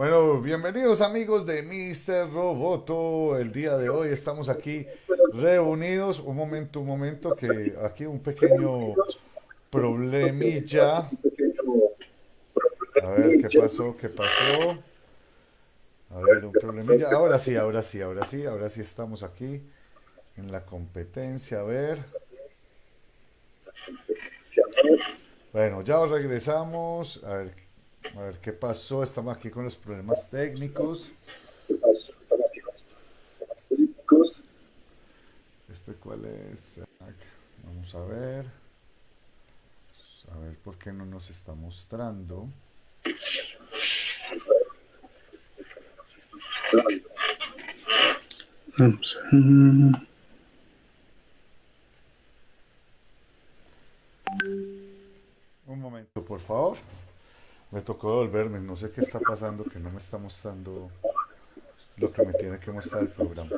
Bueno, bienvenidos amigos de Mr. Roboto. El día de hoy estamos aquí reunidos. Un momento, un momento, que aquí un pequeño problemilla. A ver, ¿qué pasó? ¿Qué pasó? A ver, un problemilla. Ahora sí, ahora sí, ahora sí, ahora sí estamos aquí en la competencia. A ver. Bueno, ya regresamos. A ver, a ver qué pasó. Estamos aquí con los problemas técnicos. ¿Qué pasó? Estamos aquí con los problemas técnicos. ¿Este cuál es? Vamos a ver. A ver por qué no nos está mostrando. Vamos a Un momento, por favor. Me tocó devolverme, no sé qué está pasando, que no me está mostrando lo que me tiene que mostrar el programa.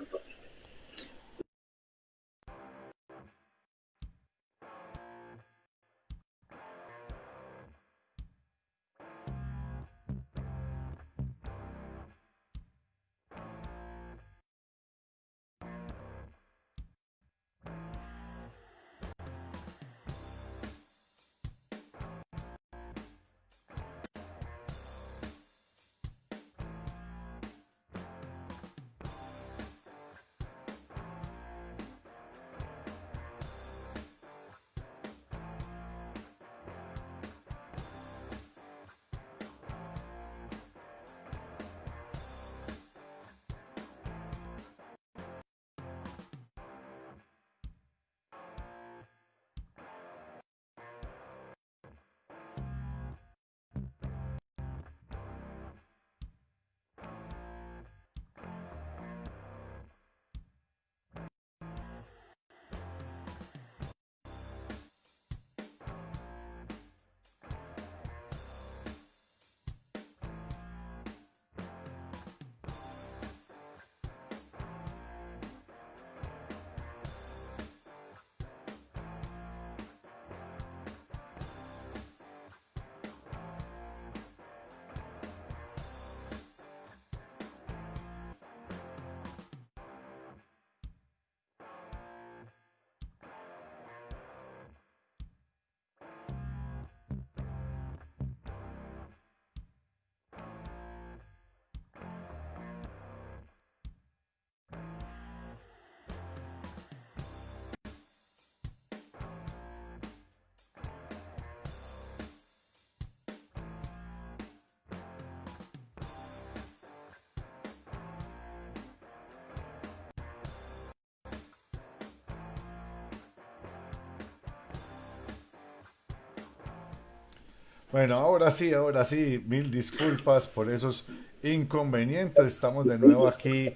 Bueno, ahora sí, ahora sí, mil disculpas por esos inconvenientes. Estamos de nuevo aquí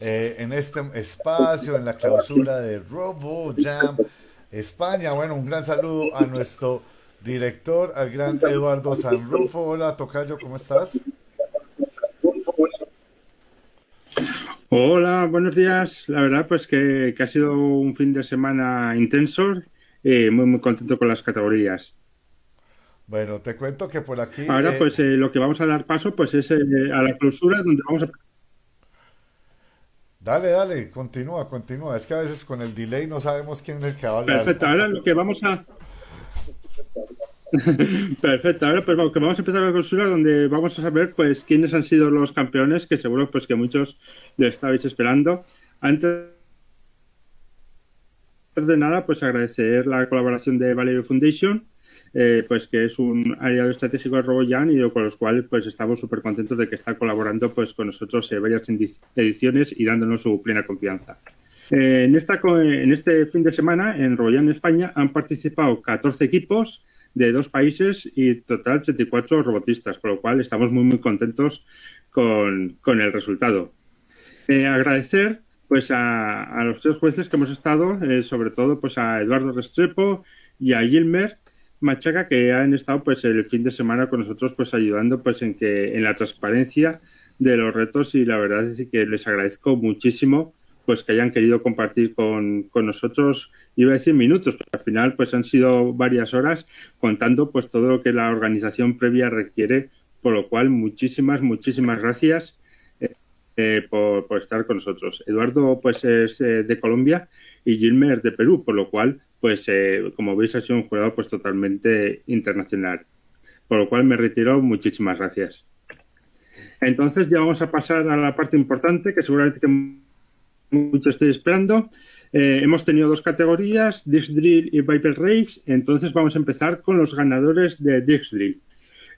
eh, en este espacio, en la clausura de Robo Jam España. Bueno, un gran saludo a nuestro director, al gran Eduardo Sanrufo. Hola, Tocayo, ¿cómo estás? Hola, buenos días. La verdad, pues que, ha sido un fin de semana intenso. Eh, muy, muy contento con las categorías. Bueno, te cuento que por aquí... Ahora, eh, pues eh, lo que vamos a dar paso pues es eh, a la clausura donde vamos a... Dale, dale, continúa, continúa. Es que a veces con el delay no sabemos quién es el que va a hablar. Perfecto, ahora lo que vamos a... Perfecto, ahora pues vamos, que vamos a empezar la clausura donde vamos a saber pues quiénes han sido los campeones, que seguro pues que muchos lo estabais esperando. Antes de nada, pues agradecer la colaboración de Valerio Foundation, eh, pues que es un aliado estratégico de RoboJam y con los cuales pues estamos súper contentos de que está colaborando pues con nosotros en varias ediciones y dándonos su plena confianza. Eh, en, esta, en este fin de semana en RoboJam España han participado 14 equipos de dos países y total 84 robotistas, con lo cual estamos muy muy contentos con, con el resultado. Eh, agradecer pues a, los tres jueces que hemos estado, sobre todo pues a Eduardo Restrepo y a Gilmer, Machaca que han estado pues el fin de semana con nosotros pues ayudando pues en que en la transparencia de los retos y la verdad es que les agradezco muchísimo pues que hayan querido compartir con, con nosotros, iba a decir minutos, pero al final pues han sido varias horas contando pues todo lo que la organización previa requiere por lo cual muchísimas, muchísimas gracias eh, por, estar con nosotros. Eduardo pues es de Colombia y Gilmer de Perú, por lo cual pues como veis ha sido un jugador pues totalmente internacional. Por lo cual me retiro, muchísimas gracias. Entonces ya vamos a pasar a la parte importante que seguramente muchos estéis esperando. Eh, hemos tenido dos categorías, Dix Drill y Viper Race. Entonces vamos a empezar con los ganadores de Dix Drill.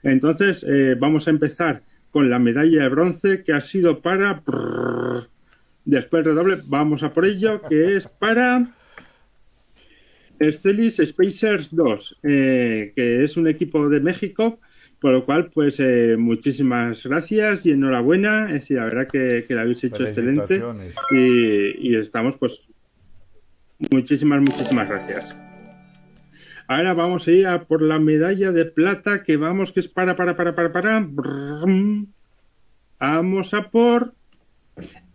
Entonces eh, vamos a empezar con la medalla de bronce que ha sido para... Después redoble, vamos a por ello, que es para... Stellis Spacers 2, eh, que es un equipo de México por lo cual, pues eh, muchísimas gracias y enhorabuena. Es decir, la verdad que, que la habéis hecho excelente. Y, estamos, pues, muchísimas, muchísimas gracias. Ahora vamos a ir a por la medalla de plata que vamos, que es para, para, para, para, para. Vamos a por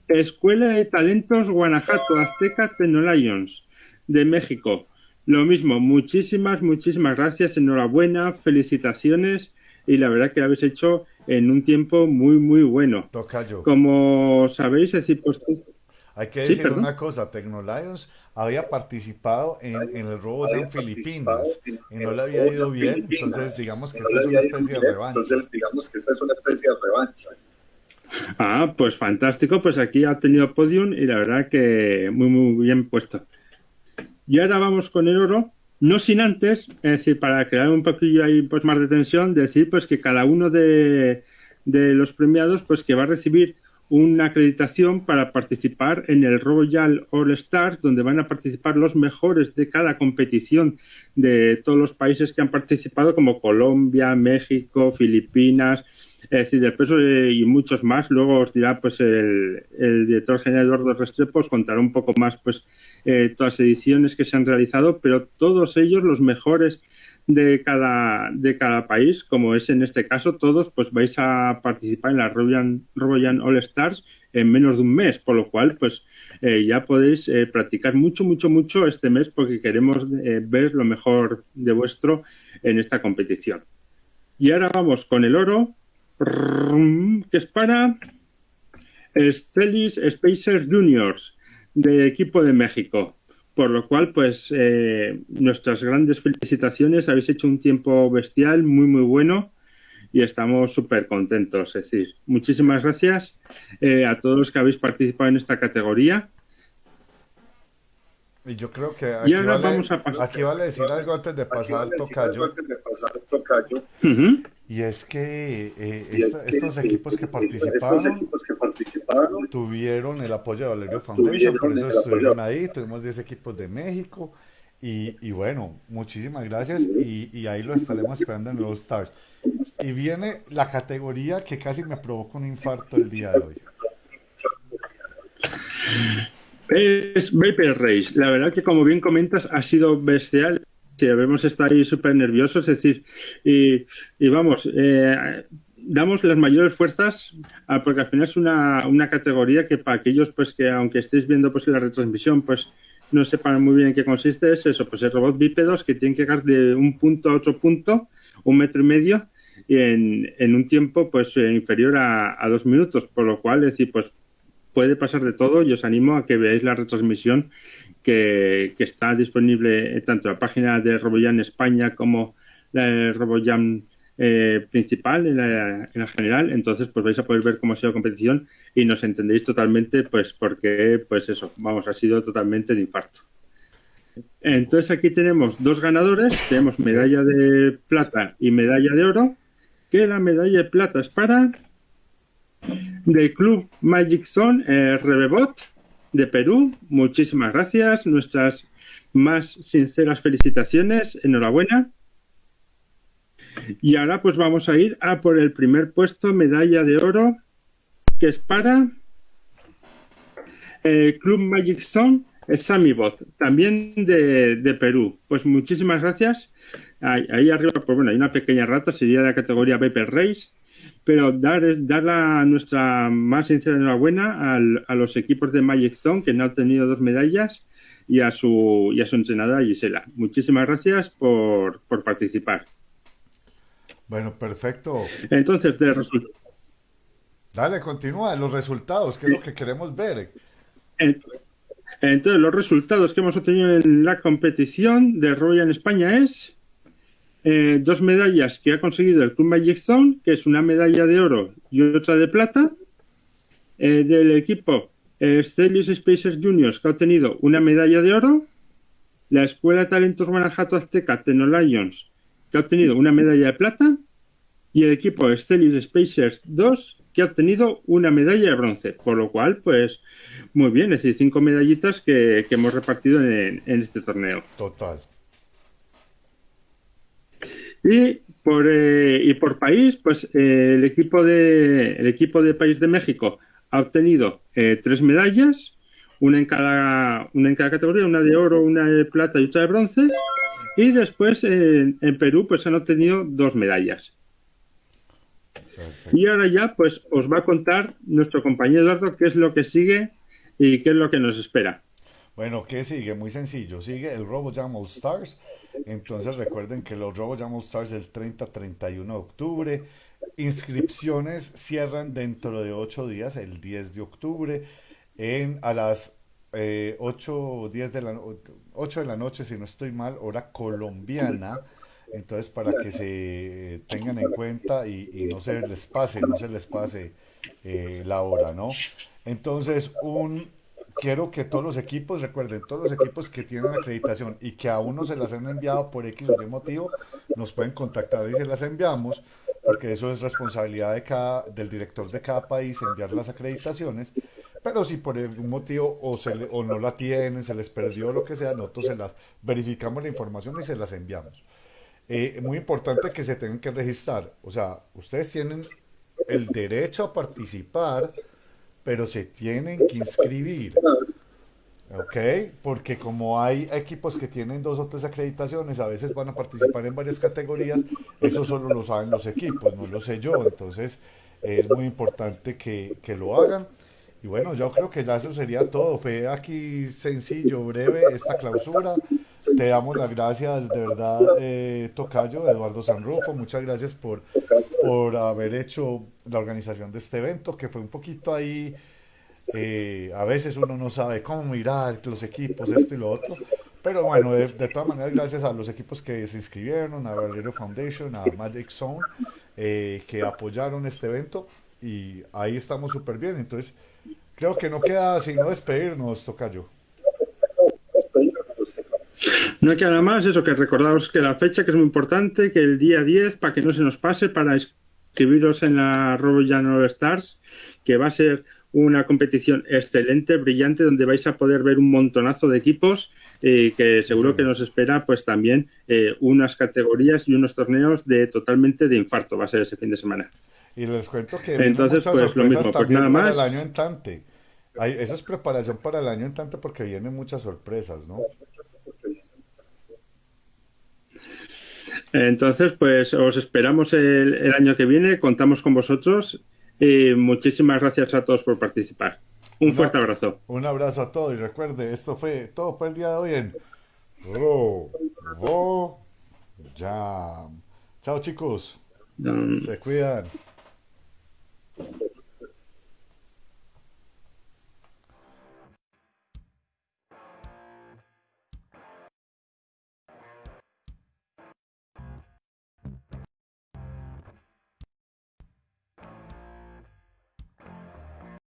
Escuela de Talentos Guanajuato Azteca Lions de México. Lo mismo, muchísimas, muchísimas gracias, enhorabuena, felicitaciones y la verdad que lo habéis hecho en un tiempo muy, muy bueno. Tocayo. Como sabéis, es decir, pues... Hay que decir una cosa, Tecnolions había participado en, el robo en Filipinas y no le había ido bien, entonces digamos que esta es una especie de revancha. Entonces digamos que esta es una especie de revancha. Ah, pues fantástico, pues aquí ha tenido podium y la verdad que muy, muy bien puesto. Y ahora vamos con el oro, no sin antes, es decir, para crear un poquillo ahí pues más de tensión, decir pues que cada uno de, los premiados pues que va a recibir una acreditación para participar en el Royal All Stars, donde van a participar los mejores de cada competición de todos los países que han participado, como Colombia, México, Filipinas, es decir, del peso y muchos más. Luego os dirá pues el, director general Eduardo Restrepo, os contará un poco más pues eh, todas las ediciones que se han realizado, pero todos ellos los mejores de cada, de cada país, como es en este caso, todos pues vais a participar en la Royal, All Stars en menos de un mes, por lo cual pues eh, ya podéis eh, practicar mucho, mucho, mucho este mes porque queremos ver lo mejor de vuestro en esta competición. Y ahora vamos con el oro, que es para Stellis Spacers Juniors de equipo de México. Por lo cual, pues eh, nuestras grandes felicitaciones. Habéis hecho un tiempo bestial, muy, muy bueno y estamos súper contentos. Es decir, muchísimas gracias eh, a todos los que habéis participado en esta categoría. Y yo creo que aquí, vale, vamos a aquí vale decir algo antes de pasar al tocayo. Y es que, eh, estos equipos que, participaron, tuvieron el apoyo de Valerio Foundation, por eso estuvieron ahí, tuvimos 10 equipos de México y, bueno, muchísimas gracias y, ahí lo estaremos esperando en los Stars. Y viene la categoría que casi me provoca un infarto el día de hoy. Es Vapor Race. La verdad que como bien comentas ha sido bestial debemos estar ahí súper nerviosos, es decir, y, vamos, eh, damos las mayores fuerzas porque al final es una, una, categoría que para aquellos pues que aunque estéis viendo pues la retransmisión pues no sepan muy bien en qué consiste es eso, pues el robot bípedos que tienen que llegar de un punto a otro punto, un metro y medio en, en un tiempo pues inferior a, a, dos minutos, por lo cual es decir pues puede pasar de todo y os animo a que veáis la retransmisión que, está disponible tanto la página de RoboJam España como la RoboJam eh, principal en la, general, entonces pues vais a poder ver cómo ha sido la competición y nos entendéis totalmente pues porque pues eso, vamos, ha sido totalmente de infarto. Entonces aquí tenemos dos ganadores, tenemos medalla de plata y medalla de oro, que la medalla de plata es para del club Magic Zone eh, Rebebot de Perú. Muchísimas gracias. Nuestras más sinceras felicitaciones. Enhorabuena. Y ahora pues vamos a ir a por el primer puesto, medalla de oro, que es para el Club Magic Zone Samibot, también de, Perú. Pues muchísimas gracias. Ahí, arriba, pues bueno, hay una pequeña rata, sería de la categoría Vapor Race pero dar, dar la, nuestra más sincera enhorabuena a los equipos de Magic Zone que han obtenido dos medallas y a su, y a su entrenadora Gisela. Muchísimas gracias por, participar. Bueno, perfecto. Entonces, de resultados. Dale, continúa. Los resultados, que es lo que queremos ver. Entonces, los resultados que hemos obtenido en la competición de Royal en España es eh, dos medallas que ha conseguido el Club Magic Zone, que es una medalla de oro y otra de plata. Eh, del equipo eh, Spacers Juniors, que ha obtenido una medalla de oro. La Escuela de Talentos Guanajuato Azteca Lions, que ha obtenido una medalla de plata. Y el equipo Stellius Spacers 2, que ha obtenido una medalla de bronce. Por lo cual, pues, muy bien, es decir, cinco medallitas que, hemos repartido en, este torneo. Total. Y por, eh, y por país, pues eh, el, equipo de, el equipo de País de México ha obtenido eh, tres medallas, una en, cada, una en cada categoría, una de oro, una de plata y otra de bronce. Y después en Perú pues han obtenido dos medallas. Y ahora ya pues os va a contar nuestro compañero Eduardo qué es lo que sigue y qué es lo que nos espera. Bueno, ¿qué sigue? Muy sencillo. Sigue el RoboJam All Stars. Entonces recuerden que los RoboJam All Stars el 30-31 de octubre. Inscripciones cierran dentro de 8 días, el 10 de octubre, en, a las 8, eh, de la, 8 de la noche, si no estoy mal, hora colombiana. Entonces, para que se tengan en cuenta y, no se les pase, no se les pase eh, la hora, ¿no? Entonces, un, quiero que todos los equipos, recuerden, todos los equipos que tienen acreditación y que aún no se las han enviado por X o Y motivo, nos pueden contactar y se las enviamos, porque eso es responsabilidad de cada, del director de cada país enviar las acreditaciones. Pero si por algún motivo o, se o no la tienen, se les perdió lo que sea, nosotros se las verificamos la información y se las enviamos. Eh, muy importante que se tengan que registrar. O sea, ustedes tienen el derecho a participar, pero se tienen que inscribir. ¿Ok? Porque como hay equipos que tienen dos o tres acreditaciones, a veces van a participar en varias categorías, eso solo lo saben los equipos, no lo sé yo. Entonces, es muy importante que, que lo hagan. Y bueno, yo creo que ya eso sería todo. Fue aquí sencillo, breve esta clausura. Te damos las gracias de verdad, eh, Tocayo, Eduardo Sanrufo. Muchas gracias por, por haber hecho la organización de este evento, que fue un poquito ahí. Eh, a veces uno no sabe cómo mirar los equipos, esto y lo otro. Pero bueno, de, todas maneras, gracias a los equipos que se inscribieron, a Valerio Foundation, a Magic Zone, eh, que apoyaron este evento. Y ahí estamos súper bien. Entonces, Creo que no queda sino despedirnos, Tocayo. No queda nada más, eso que recordaros que la fecha que es muy importante, que el día 10, para que no se nos pase, para inscribiros en la Royal All Stars, que va a ser una competición excelente, brillante, donde vais a poder ver un montonazo de equipos y que seguro que nos espera pues también eh, unas categorías y unos torneos de totalmente de infarto, va a ser ese fin de semana. Y les cuento que Entonces, muchas pues, sorpresas pues también para el año entrante. Hay, eso es preparación para el año entrante porque vienen muchas sorpresas, ¿no? Entonces, pues os esperamos el, año que viene, contamos con vosotros y muchísimas gracias a todos por participar. Un fuerte abrazo. Un abrazo a todos y recuerde, esto fue todo por el día de hoy en Jam. Chao chicos. Se cuidan.